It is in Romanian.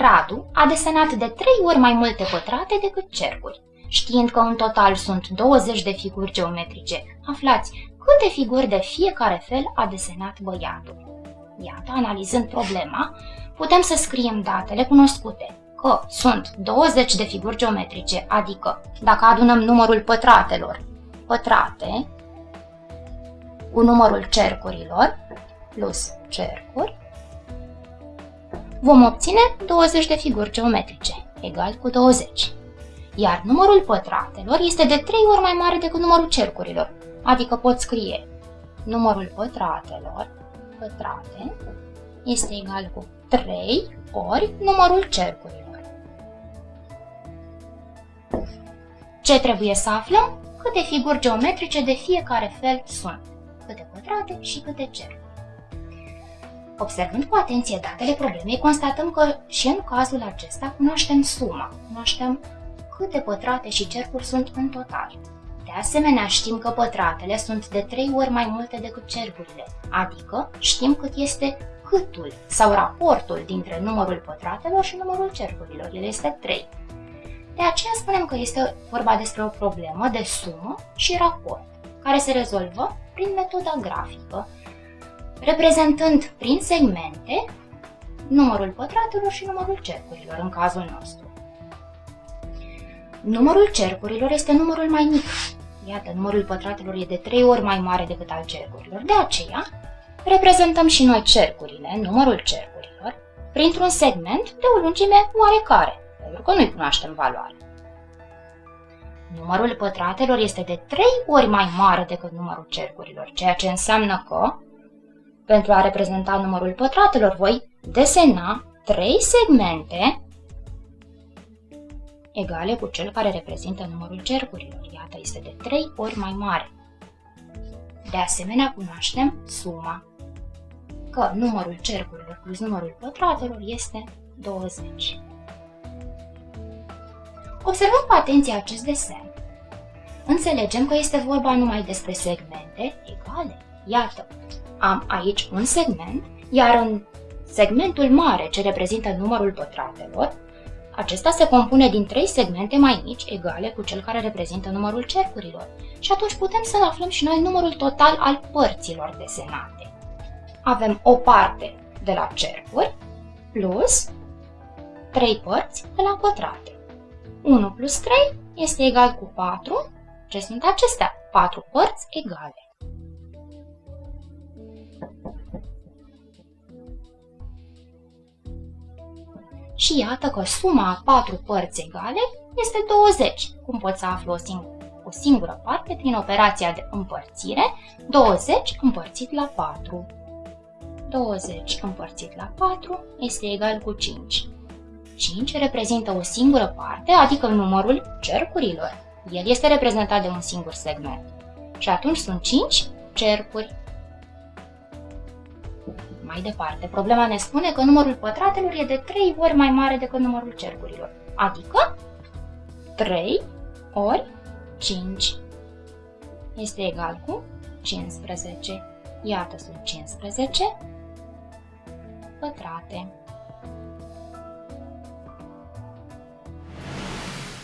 Radu a desenat de trei ori mai multe pătrate decât cercuri. Știind că în total sunt 20 de figuri geometrice, aflați câte figuri de fiecare fel a desenat băiatul. Iată, analizând problema, putem să scriem datele cunoscute, că sunt 20 de figuri geometrice, adică dacă adunăm numărul pătratelor, pătrate, cu numărul cercurilor, plus cercuri, vom obține 20 de figuri geometrice, egal cu 20. Iar numărul pătratelor este de 3 ori mai mare decât numărul cercurilor, adică pot scrie numărul pătratelor, pătrate, este egal cu 3 ori numărul cercurilor. Ce trebuie să aflăm? Câte figuri geometrice de fiecare fel sunt, câte pătrate și câte cercuri. Observând cu atenție datele problemei, constatăm că și în cazul acesta cunoaștem suma, cunoaștem câte pătrate și cercuri sunt în total. De asemenea, știm că pătratele sunt de 3 ori mai multe decât cercurile, adică știm cât este câtul sau raportul dintre numărul pătratelor și numărul cercurilor. El este 3. De aceea spunem că este vorba despre o problemă de sumă și raport, care se rezolvă prin metoda grafică, reprezentând prin segmente numărul pătratelor și numărul cercurilor în cazul nostru. Numărul cercurilor este numărul mai mic. Iată, numărul pătratelor e de 3 ori mai mare decât al cercurilor. De aceea, reprezentăm și noi cercurile, numărul cercurilor, printr-un segment de o lungime oarecare, pentru că nu-i cunoaștem valoarea. Numărul pătratelor este de 3 ori mai mare decât numărul cercurilor, ceea ce înseamnă că pentru a reprezenta numărul pătratelor, voi desena trei segmente egale cu cel care reprezintă numărul cercurilor. Iată, este de 3 ori mai mare. De asemenea, cunoaștem suma, că numărul cercurilor plus numărul pătratelor este 20. Observăm cu atenție acest desen. Înțelegem că este vorba numai despre segmente egale. Iată, am aici un segment, iar în segmentul mare ce reprezintă numărul pătratelor, acesta se compune din trei segmente mai mici, egale cu cel care reprezintă numărul cercurilor. Și atunci putem să aflăm și noi numărul total al părților desenate. Avem o parte de la cercuri plus 3 părți de la pătrate. 1 plus 3 este egal cu 4. Ce sunt acestea? 4 părți egale. Și iată că suma a patru părți egale este 20. Cum pot să aflu o, sing- o singură parte prin operația de împărțire? 20 împărțit la 4. 20 împărțit la 4 este egal cu 5. 5 reprezintă o singură parte, adică numărul cercurilor. El este reprezentat de un singur segment. Și atunci sunt 5 cercuri. Mai departe, problema ne spune că numărul pătratelor e de 3 ori mai mare decât numărul cercurilor, adică 3 ori 5 este egal cu 15. Iată sunt 15 pătrate.